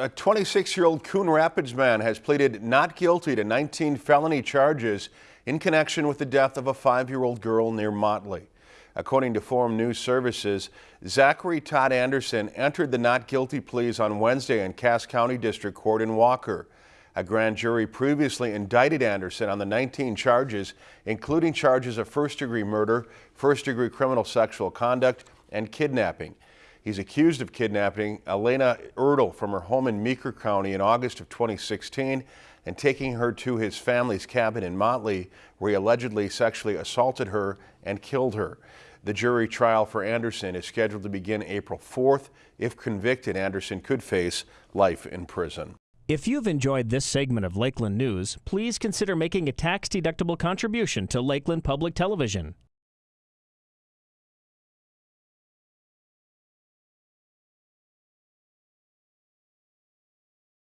A 26-year-old Coon Rapids man has pleaded not guilty to 19 felony charges in connection with the death of a five-year-old girl near Motley. According to Forum News Services, Zachary Todd Anderson entered the not guilty pleas on Wednesday in Cass County District Court in Walker. A grand jury previously indicted Anderson on the 19 charges, including charges of first-degree murder, first-degree criminal sexual conduct, and kidnapping. He's accused of kidnapping Elena Erdel from her home in Meeker County in August of 2016 and taking her to his family's cabin in Motley, where he allegedly sexually assaulted her and killed her. The jury trial for Anderson is scheduled to begin April 4th. If convicted, Anderson could face life in prison. If you've enjoyed this segment of Lakeland News, please consider making a tax-deductible contribution to Lakeland Public Television.